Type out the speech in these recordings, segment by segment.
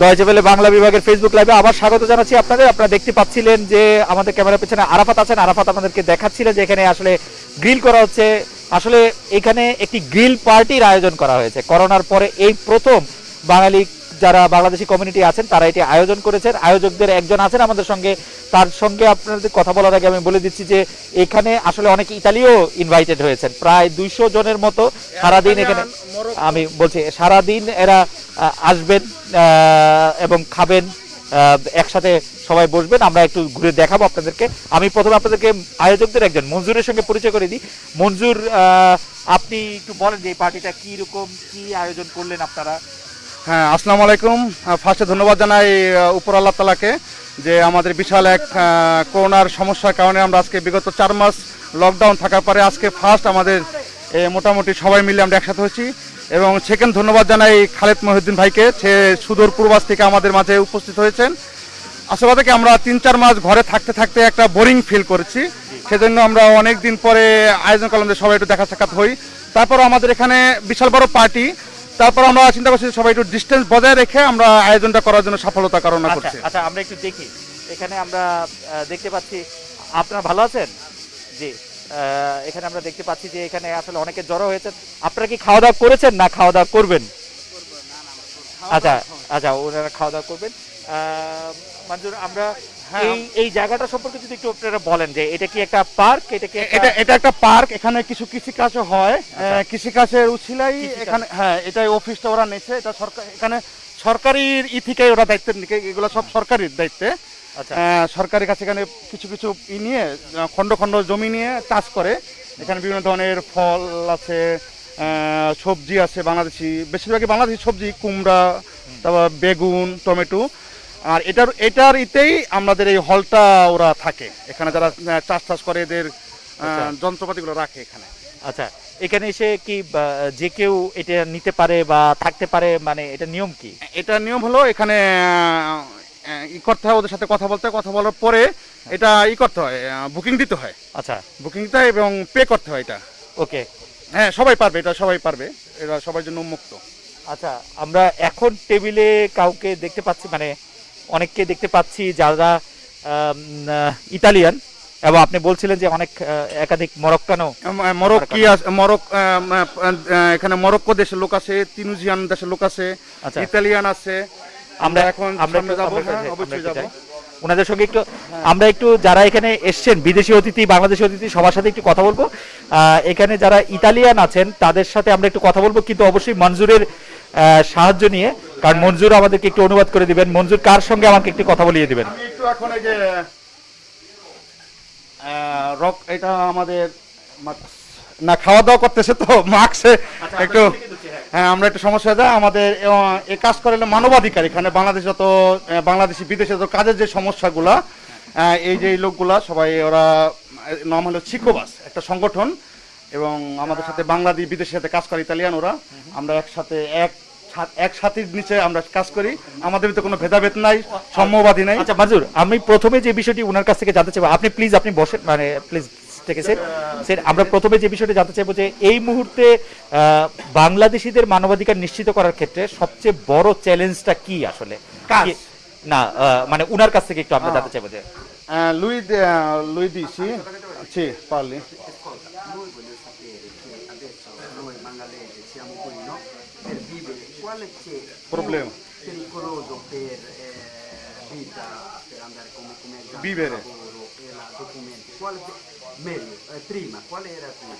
Deutsche Welle Bangla বিভাগের Facebook লাইভে আবার স্বাগত জানাচ্ছি আপনাদের। আপনারা দেখতে পাচ্ছিলেন যে আমাদের ক্যামেরার পেছনে আরাফাত আছেন। আরাফাত আমাদেরকে দেখাচ্ছিলেন যে এখানে আসলে গ্রিল করা হচ্ছে। আসলে এখানে একটি গ্রিল পার্টির আয়োজন করা হয়েছে। করোনার পরে এই প্রথম বাঙালি যারা বাংলাদেশি কমিউনিটি আছেন তারা এটি আয়োজন করেছেন। আয়োজকদের একজন আছেন আমাদের সঙ্গে। তার সঙ্গে আপনাদের কথা বলার আগে আমি বলে দিচ্ছি যে এখানে আসলে অনেক ইতালিও ইনভাইটেড হয়েছেন। প্রায় দুইশো জনের মতো সারাদিন এখানে আমি বলছি সারাদিন এরা আসবেন এবং খাবেন আহ, একসাথে সবাই বসবেন। আমরা একটু ঘুরে দেখাবো আপনাদেরকে। আমি প্রথমে আপনাদেরকে আয়োজকদের একজন মঞ্জুরের সঙ্গে পরিচয় করে দিই। মঞ্জুর আহ, আপনি একটু বলেন যে এই পার্টিটা কি রকম কি আয়োজন করলেন আপনারা? হ্যাঁ আসসালামু আলাইকুম। ফার্স্টে ধন্যবাদ জানাই উপর আল্লাহ তালাকে যে আমাদের বিশাল এক করোনার সমস্যার কারণে আমরা আজকে বিগত চার মাস লকডাউন থাকার পরে আজকে ফার্স্ট আমাদের মোটামুটি সবাই মিলে আমরা একসাথে হয়েছি। এবং সেকেন্ড ধন্যবাদ জানাই খালেদ মহিউদ্দিন ভাইকে, সে সুদূর পূর্বাস থেকে আমাদের মাঝে উপস্থিত হয়েছেন। আসলে থেকে আমরা তিন চার মাস ঘরে থাকতে থাকতে একটা বোরিং ফিল করেছি। সেজন্য আমরা অনেক দিন পরে আয়োজন করলাম যে সবাই একটু দেখা সাক্ষাৎ হই। তারপর আমাদের এখানে বিশাল বড় পার্টি তারপর আমরা চিন্তা করছি সবাই একটু ডিস্টেন্স বজায় রেখে আমরা আয়োজনটা করার জন্য সফলতা কারণ আচ্ছা করছি। আচ্ছা আমরা একটু দেখি। এখানে আমরা দেখতে পাচ্ছি আপনারা ভালো আছেন? জি এখানে আমরা দেখতে পাচ্ছি যে এখানে আসলে অনেকে জড়ো হয়েছে। আপনারা কি খাওয়া দাওয়া করেছেন না খাওয়া দাওয়া করবেন আচ্ছা আচ্ছা ওনারা খাওয়া দাওয়া করবেন মঞ্জুর আমরা এই এই জায়গাটা সম্পর্কে যদি একটু আপনারা বলেন যে এটা কি একটা পার্ক এটা কি এটা এটা একটা পার্ক এখানে কিছু কৃষিকাজও হয়। আচ্ছা। কৃষিকাজের উছিলাই এখানে হ্যাঁ এটাই অফিসটা ওরা নিয়েছে এটা সরকার এখানে সরকারির ই থেকে ওরা দায়িত্ব নিকে এগুলো সব সরকারির দায়িত্বে। আচ্ছা। সরকারের কাছে এখানে কিছু কিছু ই নিয়ে খণ্ড খণ্ড জমি নিয়ে চাষ করে। এখানে বিভিন্ন ধরনের ফল আছে সবজি আছে বাংলাদেশি বেশিরভাগই বাংলাদেশি সবজি কুমড়া তারপর বেগুন টমেটো। আর এটার এটার ইতেই আমাদের এই হলটা ওরা থাকে। এখানে যারা চাষ টাস করে এদের আচ্ছা। যন্ত্রপাতিগুলো রাখে এখানে। আচ্ছা এখানে এসে কি যে কেউ এটা নিতে পারে বা থাকতে পারে মানে এটা নিয়ম কি? এটা নিয়ম হলো এখানে ই করতে হয় ওদের সাথে কথা বলতে কথা বলার পরে এটা ই করতে হয় বুকিং দিতে হয়। আচ্ছা। বুকিং দিতে হয় এবং পে করতে হয় এটা। ওকে। হ্যাঁ সবাই পারবে এটা সবাই পারবে এটা সবার জন্য উন্মুক্ত। আচ্ছা আমরা এখন টেবিলে কাউকে দেখতে পাচ্ছি মানে অনেককে দেখতে পাচ্ছি যারা ইতালিয়ান। এবং আপনি বলছিলেন যে অনেক একাধিক মরক্কানো। মরক্কি মরক এখানে মরক্কো দেশের লোক আছে তিনুজিয়ান দেশের লোক আছে আচ্ছা। ইতালিয়ান আছে। আমরা এখন আমরা যাব হ্যাঁ, অবশ্যই যাব। ওনাদের সঙ্গে একটু আমরা একটু যারা এখানে এসছেন বিদেশি অতিথি বাংলাদেশি অতিথি সবার সাথে একটু কথা বলব। আহ, এখানে যারা ইতালিয়ান আছেন তাদের সাথে আমরা একটু কথা বলব কিন্তু অবশ্যই মঞ্জুরের আহ, সাহায্য নিয়ে। কারণ মঞ্জুর আমাদেরকে একটু অনুবাদ করে দিবেন। মঞ্জুর কার সঙ্গে আমাকে একটু কথা বলিয়ে দিবেন? আমি একটু এখন এই যে রক এটা আমাদের মাস্ক- না খাওয়া দাওয়া করতেছে তো মাস্কে একটু হ্যাঁ। আমরা একটু সমস্যা যায়। আমাদের এ কাজ করে হলো মানবাধিকার। এখানে বাংলাদেশ যত বাংলাদেশি বিদেশে যত কাজের যে সমস্যাগুলা এই যে লোকগুলা সবাই ওরা নাম হলো চিকোবাস একটা সংগঠন। এবং আমাদের সাথে বাংলাদেশ বিদেশের সাথে কাজ করে ইতালিয়ান ওরা। আমরা একসাথে এক এক সাথীর নিচে আমরা কাজ করি। আমাদের ভিতরে কোনো ভেদাভেদ নাই সম্যবাদী নাই। আচ্ছা মাজুর আমি প্রথমে যে বিষয়টি ওনার কাছ থেকে জানতে চাইব আপনি প্লিজ আপনি বসেন মানে প্লিজ থেকে স্যার স্যার আমরা প্রথমে যে বিষয়টা জানতে চাইব যে এই মুহূর্তে বাংলাদেশিদের মানবাধিকার নিশ্চিত করার ক্ষেত্রে সবচেয়ে বড় চ্যালেঞ্জটা কি আসলে? না মানে উনার কাছ থেকে একটু আমরা। জানতে চাইব যে Eh, lui, eh, lui voglio sapere che adesso noi mangalesi siamo qui no? per vivere, quale c'è Problema. pericoloso per eh, vita, per andare come, come Vivere. lavoro e la documenti? Quale meglio, eh, prima, quale era prima?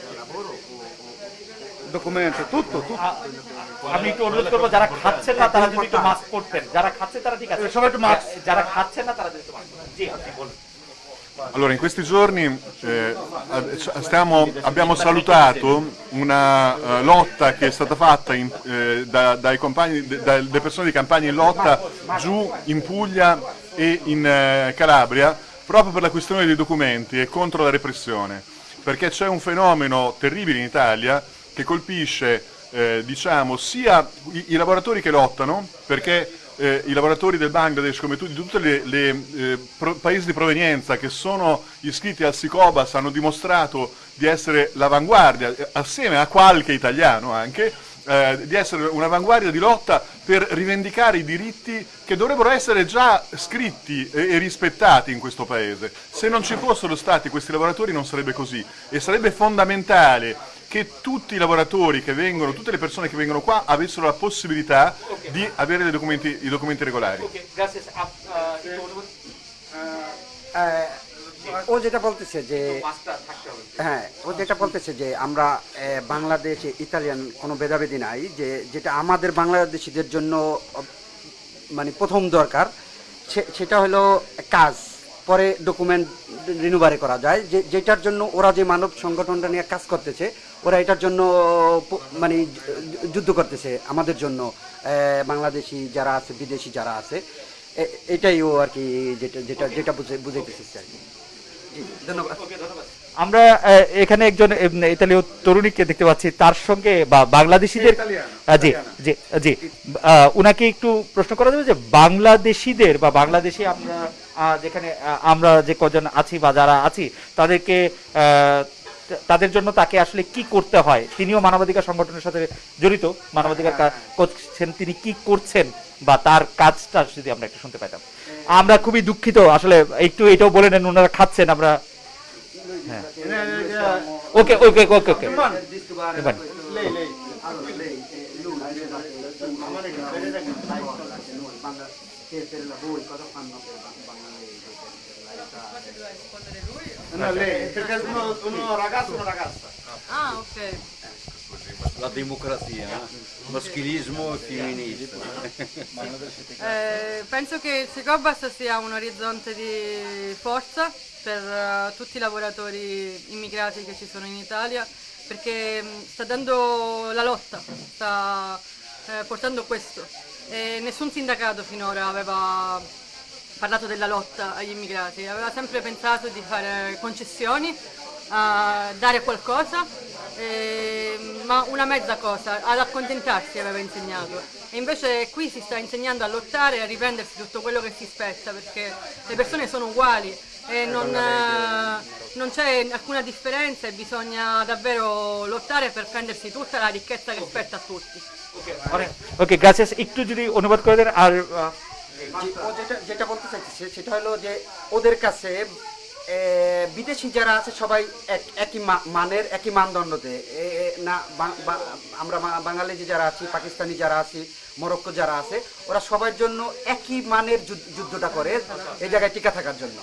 Era lavoro o, o- Documento, tutto, tutto. আমি একটু অনুরোধ করব যারা খাচ্ছে না তারা যদি একটু মাস্ক পরতেন যারা খাচ্ছে তারা ঠিক আছে সবাই একটু mask। যারা খাচ্ছে না তারা যদি একটু পরতেন। জি আপনি বলুন Allora, in questi giorni eh, stiamo- abbiamo salutato una eh, lotta che è stata fatta in- eh, da- compagni, de- dalle persone di campagna in lotta giù in Puglia e in eh, Calabria proprio per la questione dei documenti e contro la repressione. Perché c'è un fenomeno terribile in Italia che colpisce eh, diciamo, sia i, i lavoratori che lottano, perché eh, i lavoratori del Bangladesh, come tu, di tutti i paesi di provenienza che sono iscritti al SICOBAS, hanno dimostrato di essere l'avanguardia, eh, assieme a qualche italiano anche, eh, di essere un'avanguardia di lotta per rivendicare i diritti che dovrebbero essere già scritti e, e rispettati in questo paese. Se non ci fossero stati questi lavoratori non sarebbe così e sarebbe fondamentale che tutti i lavoratori che vengono, tutte le persone che vengono qua avessero la possibilità di avere dei documenti, i documenti regolari. ও যেটা বলতেছে যে হ্যাঁ ও যেটা বলতেছে যে আমরা বাংলাদেশে Italian কোনো ভেদাভেদি নাই যে যেটা আমাদের বাংলাদেশিদের জন্য মানে প্রথম দরকার সে- সেটা হলো কাজ পরে ডকুমেন্ট রিনুভারে করা যায় যে যেটার জন্য ওরা যে মানব সংগঠনটা নিয়ে কাজ করতেছে ওরা এটার জন্য মানে যুদ্ধ করতেছে আমাদের জন্য। বাংলাদেশি যারা আছে বিদেশি যারা আছে এটাই ও আর কি যেটা যেটা যেটা বুঝে বুঝাইতেছে আর কি। ধন্যবাদ। আমরা এখানে একজন ইতালীয় তরুণীকে দেখতে পাচ্ছি। তার সঙ্গে বা বাংলাদেশিদের জি জি জি। উনাকে একটু প্রশ্ন করা যাবে যে বাংলাদেশিদের বা বাংলাদেশি আমরা যেখানে আমরা যে কজন আছি বা যারা আছি তাদেরকে তাদের জন্য তাকে আসলে কি করতে হয়? তিনিও মানবাধিকার সংগঠনের সাথে জড়িত। মানবাধিকার করছেন তিনি কি করছেন বা তার কাজটা যদি আমরা একটু শুনতে পাইতাম। আমরা খুবই দুঃখিত আসলে একটু এটাও বলে নেন ওনারা খাচ্ছেন আমরা হ্যাঁ। ওকে ওকে ওকে ওকে। এবার Ah, ok. La democrazia, eh? maschilismo e femminismo. Eh, penso che il Secobas sia un orizzonte di forza per eh, tutti i lavoratori immigrati che ci sono in Italia perché mh, sta dando la lotta, sta eh, portando questo. E nessun sindacato finora aveva parlato della lotta agli immigrati, aveva sempre pensato di fare concessioni, a dare qualcosa, eh, ma una mezza cosa, ad accontentarsi aveva insegnato. E invece qui si sta insegnando a lottare e a riprendersi tutto quello che si spetta, perché le persone sono uguali e non, eh, non c'è alcuna differenza e bisogna davvero lottare per prendersi tutta la ricchezza che spetta a tutti. Okay gracias একটু যদি অনুবাদ করে দেন আর আহ, জি, ও যেটা যেটা বলতে চাইছে সেটা হলো যে ওদের কাছে এ, বিদেশি যারা আছে সবাই এক- একই মানের একই মানদণ্ডতে। না আমরা বাঙালি যে যারা আছি পাকিস্তানি যারা আছি মরক্কো যারা আছে ওরা সবার জন্য একই মানের যুদ্ধটা করে এই জায়গায় টিকা থাকার জন্য।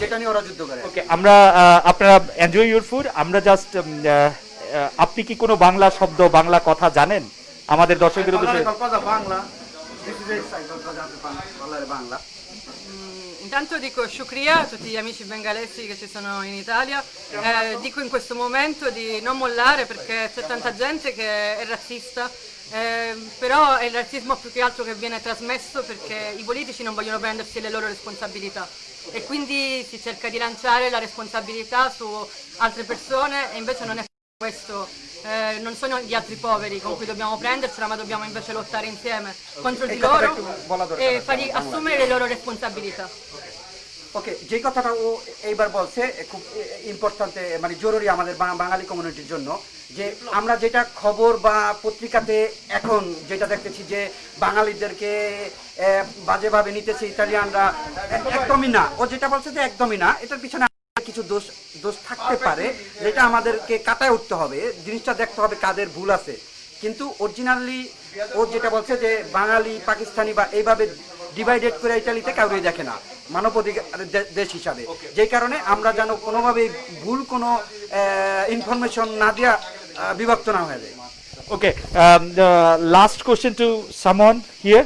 যেটা নিয়ে ওরা যুদ্ধ করে। ওকে আমরা আপনারা এনজয় ইউর ফুড আমরা জাস্ট আপনি কি কোনো বাংলা শব্দ বাংলা কথা জানেন? আমাদের দর্শকদের উদ্দেশ্যে Bangla. Bangla. Intanto dico shukriya a tutti gli amici bengalesi che ci sono in Italia, Eh, dico in questo momento di non mollare perché c'è tanta gente che è razzista, eh, però è il razzismo più che altro che viene trasmesso perché i politici non vogliono prendersi le loro responsabilità e quindi si cerca di lanciare la responsabilità su altre persone e invece non è questo, eh, non sono gli altri poveri con cui dobbiamo prendercela ma dobbiamo invece lottare insieme contro di E cosa loro detto Volador e Caracas? fargli assumere le loro responsabilità. ওকে যে কথাটা ও এইবার বলছে এ খুব important মানে জরুরি আমাদের বাং- বাঙালি কমিউনিটির জন্য যে আমরা যেটা খবর বা পত্রিকাতে এখন যেটা দেখতেছি যে বাঙালিদেরকে এ, বাজেভাবে নিতেছে ইতালিয়ানরা এ- একদমই না ও যেটা বলছে যে একদমই না এটার পিছনে কিছু দোষ দোষ থাকতে পারে যেটা আমাদেরকে কাটায় উঠতে হবে। জিনিসটা দেখতে হবে কাদের ভুল আছে। কিন্তু অরিজিনালি ও যেটা বলছে যে বাঙালি পাকিস্তানি বা এইভাবে ডিভাইডেড করে ইটালিতে কাউরে দেখে না। মানবাধিকার দে- দেশ হিসাবে। যেই কারণে আমরা যেন কোনোভাবেই ভুল কোনো ইনফরমেশন না দেওয়া বিভক্ত না হয়ে যায়। Okay, um, the last question to someone here.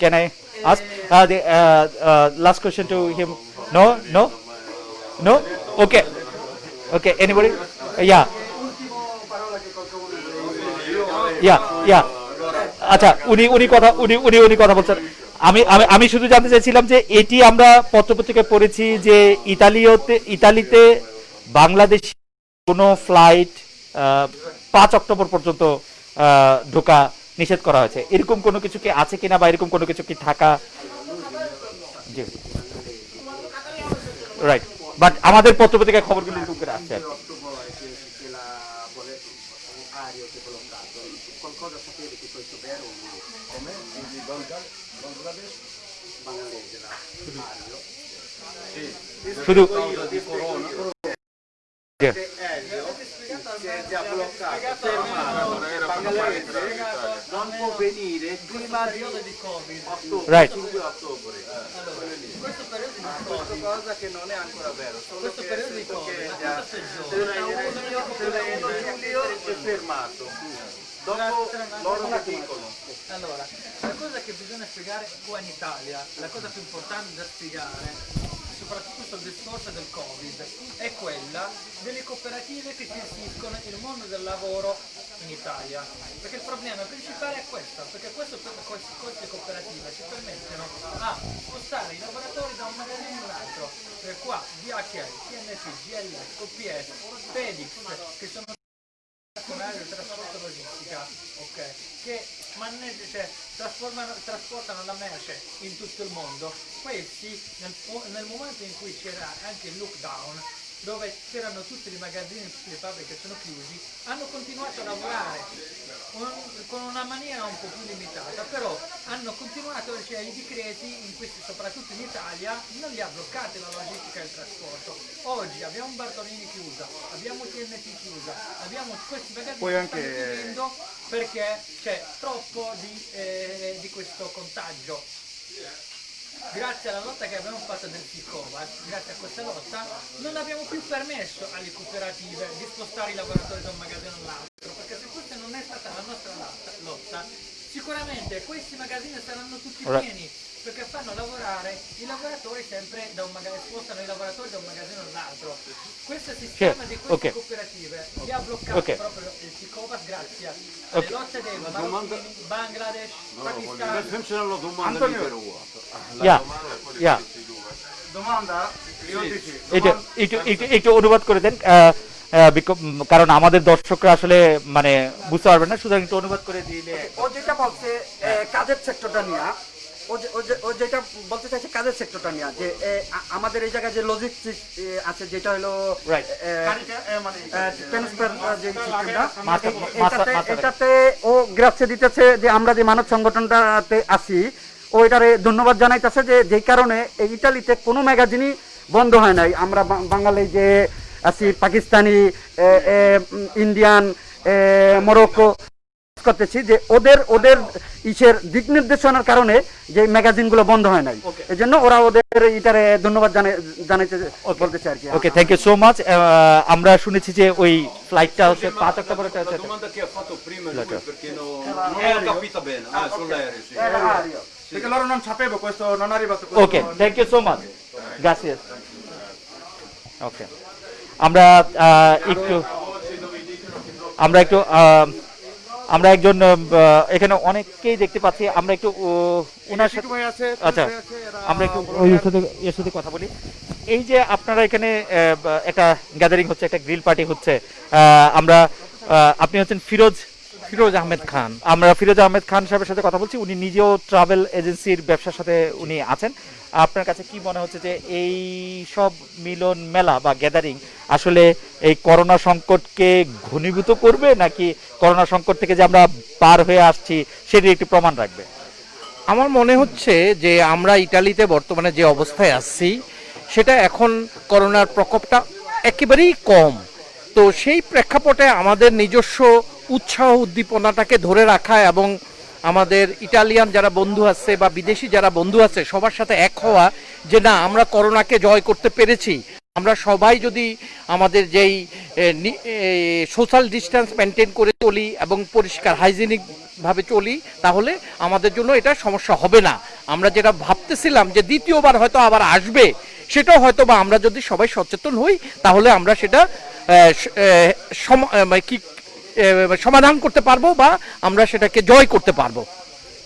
Can I ask? Uh, the uh, uh, last question to him. No, no, no. Okay, okay. Anybody? Uh, yeah. Yeah, yeah. আচ্ছা উনি উনি কথা উনি উনি উনি কথা বলছেন আমি আমি আমি শুধু জানতে চাইছিলাম যে এটি আমরা পত্রপত্রিকায় পড়েছি যে ইতালিওতে ইতালিতে বাংলাদেশ কোনো ফ্লাইট পাঁচ অক্টোবর পর্যন্ত ঢোকা নিষেধ করা হয়েছে এরকম কোনো কিছু কি আছে কিনা বা এরকম কোনো কিছু কি থাকা রাইট বাট আমাদের পত্রপত্রিকায় খবরগুলো এরকম করে আসছে sapete che si è già bloccato, fermato, non può venire prima di ottobre, Right. 5 ottobre. Questo periodo di Questa cosa che non è ancora vero, solo questo che periodo di Covid, che ma già quanto sei 31 luglio è fermato. Dopo loro che dicono? Allora, la cosa che bisogna spiegare qua in Italia, la cosa più importante da spiegare, soprattutto sul discorso del Covid, è quella delle cooperative che gestiscono il mondo del lavoro in Italia. Perché il problema principale è questo, perché questo, queste, cooperative ci permettono a spostare i lavoratori da un magazzino all'altro. Per qua DHL, TNT, GL, OPS, Pedix, che sono nazionale del trasporto logistica, ok, che maneggia- cioè, trasportano la merce in tutto il mondo, questi nel, nel momento in cui c'era anche il lockdown, dove c'erano tutti i magazzini, tutte le fabbriche sono chiusi, hanno continuato a lavorare un- con una maniera un po' più limitata, però hanno continuato, cioè i decreti, in questi, soprattutto in Italia, non li ha bloccati la logistica e il trasporto. Oggi abbiamo Bartolini chiusa, abbiamo TNT chiusa, abbiamo questi magazzini Poi che anche- stanno chiudendo perché c'è troppo di, eh, di questo contagio. Grazie alla lotta che abbiamo fatto del Sicovac, grazie a questa lotta, non abbiamo più permesso alle cooperative di spostare i lavoratori da un magazzino all'altro, perché se questa non è stata la nostra lotta, lotta, sicuramente questi magazzini saranno tutti pieni, perché fanno lavorare i lavoratori sempre da un magazzino, spostano i lavoratori da un magazzino all'altro. Questo sistema di queste ok. cooperative li ha bloccato Ok. proprio il Sicovac grazie alle Ok. lotte dei domanda- marocchini, Bangladesh, Per Pakistan. funziona la domanda Antonio. Yeah yeah domanda একটু একটু একটু একটু অনুবাদ করে দেন আহ, আহ, বিক- উম, কারণ আমাদের দর্শকরা আসলে মানে বুঝতে পারবে না সুতরাং একটু অনুবাদ করে দিলে ও যেটা বলছে কাজের সেক্টরটা নিয়ে ও যে- ও যে- ও যেটা বলতে চাইছে কাজের সেক্টরটা নিয়ে যে আমাদের এই জায়গায় যে লজিস্টিক আছে যেটা হলো এটাতে ও দিতেছে যে আমরা যে মানব সংগঠনটাতে আছি ও এটারে ধন্যবাদ জানাইতেছে যে যেই কারণে এই ইটালিতে কোনো ম্যাগাজিনই বন্ধ হয় নাই। আমরা বাঙালি যে আছি পাকিস্তানি ইন্ডিয়ান মরক্কো করতেছি যে ওদের ওদের ইসের দিক নির্দেশনার কারণে যে ম্যাগাজিনগুলো বন্ধ হয় নাই। এই জন্য ওরা ওদের ইটারে ধন্যবাদ জানাই- জানাইতে বলতেছে আর কি। Okay thank you so much আমরা শুনেছি যে ওই ফ্লাইটটা হচ্ছে পাঁচ October okay thank you so much gracias okay আমরা একটু আমরা একটু আহ, আমরা একজন এখানে অনেককেই দেখতে পাচ্ছি। আমরা একটু ওনার সাথে আচ্ছা আমরা একটু সাথে এর সাথে কথা বলি। এই যে আপনারা এখানে একটা গ্যাদারিং হচ্ছে একটা গ্রিল পার্টি হচ্ছে আহ, আমরা আপনি হচ্ছেন ফিরোজ ফিরোজ আহমেদ খান। আমরা ফিরোজ আহমেদ খান সাহেবের সাথে কথা বলছি। উনি নিজেও ট্রাভেল এজেন্সির ব্যবসার সাথে উনি আছেন। আপনার কাছে কি মনে হচ্ছে যে এই সব মিলন মেলা বা গ্যাদারিং আসলে এই করোনা সংকটকে ঘনীভূত করবে নাকি করোনা সংকট থেকে যে আমরা পার হয়ে আসছি সেটি একটি প্রমাণ রাখবে? আমার মনে হচ্ছে যে আমরা ইটালিতে বর্তমানে যে অবস্থায় আসছি সেটা এখন করোনার প্রকোপটা একেবারেই কম। তো সেই প্রেক্ষাপটে আমাদের নিজস্ব উৎসাহ উদ্দীপনাটাকে ধরে রাখা এবং আমাদের ইটালিয়ান যারা বন্ধু আছে বা বিদেশি যারা বন্ধু আছে, সবার সাথে এক হওয়া যে না, আমরা করোনাকে জয় করতে পেরেছি। আমরা সবাই যদি আমাদের যেই সোশ্যাল ডিস্টেন্স মেনটেন করে চলি এবং পরিষ্কার হাইজিনিক ভাবে চলি, তাহলে আমাদের জন্য এটা সমস্যা হবে না। আমরা যেটা ভাবতেছিলাম যে দ্বিতীয়বার হয়তো আবার আসবে, সেটাও হয়তো বা আমরা যদি সবাই সচেতন হই, তাহলে আমরা সেটা মানে কি সমাধান করতে পারব বা আমরা সেটাকে জয় করতে পারব।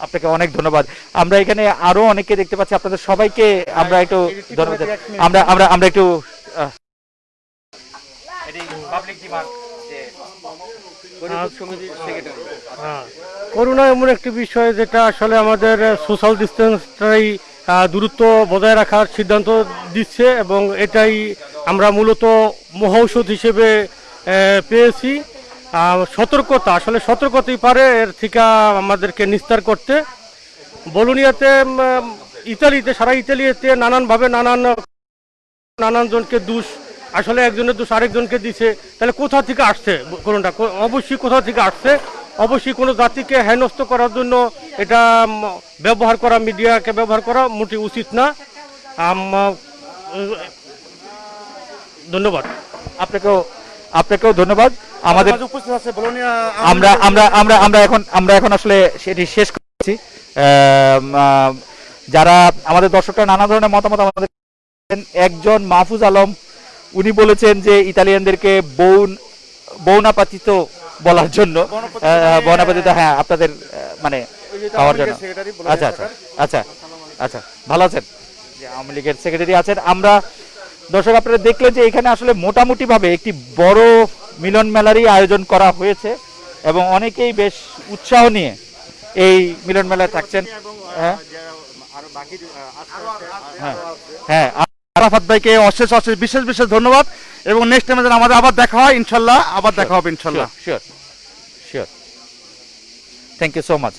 আপনাকে অনেক ধন্যবাদ। আমরা এখানে আরও অনেকে দেখতে পাচ্ছি। আপনাদের সবাইকে আমরা একটু ধন্যবাদ আমরা আমরা আমরা একটু হ্যাঁ করোনা এমন একটি বিষয় যেটা আসলে আমাদের সোশ্যাল ডিস্টেন্সটাই দূরত্ব বজায় রাখার সিদ্ধান্ত দিচ্ছে এবং এটাই আমরা মূলত মহৌষধ হিসেবে আহ, পেয়েছি। সতর্কতা, আসলে সতর্কতাই পারে, এর থেকে আমাদেরকে নিস্তার করতে। বলুনিয়াতে ইতালিতে, সারা ইতালিতে নানানভাবে নানান নানান জনকে দোষ, আসলে একজনের দোষ আরেকজনকে দিছে। তাহলে কোথা থেকে আসছে কোনটা? কো- অবশ্যই কোথা থেকে আসছে? অবশ্যই কোনো জাতিকে হেনস্থ করার জন্য এটা ব্যবহার করা, মিডিয়াকে ব্যবহার করা মোটে উচিত না। ধন্যবাদ। আপনাকেও আপনাকেও ধন্যবাদ। আমাদের উপস্থিত আছে আমরা আমরা আমরা আমরা এখন আমরা এখন আসলে সেটি শেষ করছি। যারা আমাদের দর্শকরা নানা ধরনের মতামত আমাদের একজন মাহফুজ আলম উনি বলেছেন যে ইতালিয়ানদেরকে বৌন বৌনাপাতিত বলার জন্য বৌনাপাতিত হ্যাঁ আপনাদের মানে খাওয়ার জন্য। আচ্ছা আচ্ছা আচ্ছা আচ্ছা ভালো আছেন? আওয়ামী লীগের সেক্রেটারি আছেন। আমরা দর্শক আপনারা দেখলেন যে এখানে আসলে মোটামুটি ভাবে একটি বড় মিলন মেলারই আয়োজন করা হয়েছে এবং অনেকেই বেশ উৎসাহ নিয়ে এই মিলন মেলায় থাকছেন। হ্যাঁ। হ্যাঁ। হ্যাঁ আরাফাত ভাইকে অশেষ অশেষ বিশেষ বিশেষ ধন্যবাদ এবং নেক্সট টাইমে যেন আমাদের আবার দেখা হয় ইনশাল্লাহ আবার দেখা হবে ইনশাল্লাহ। Sure sure thank you so much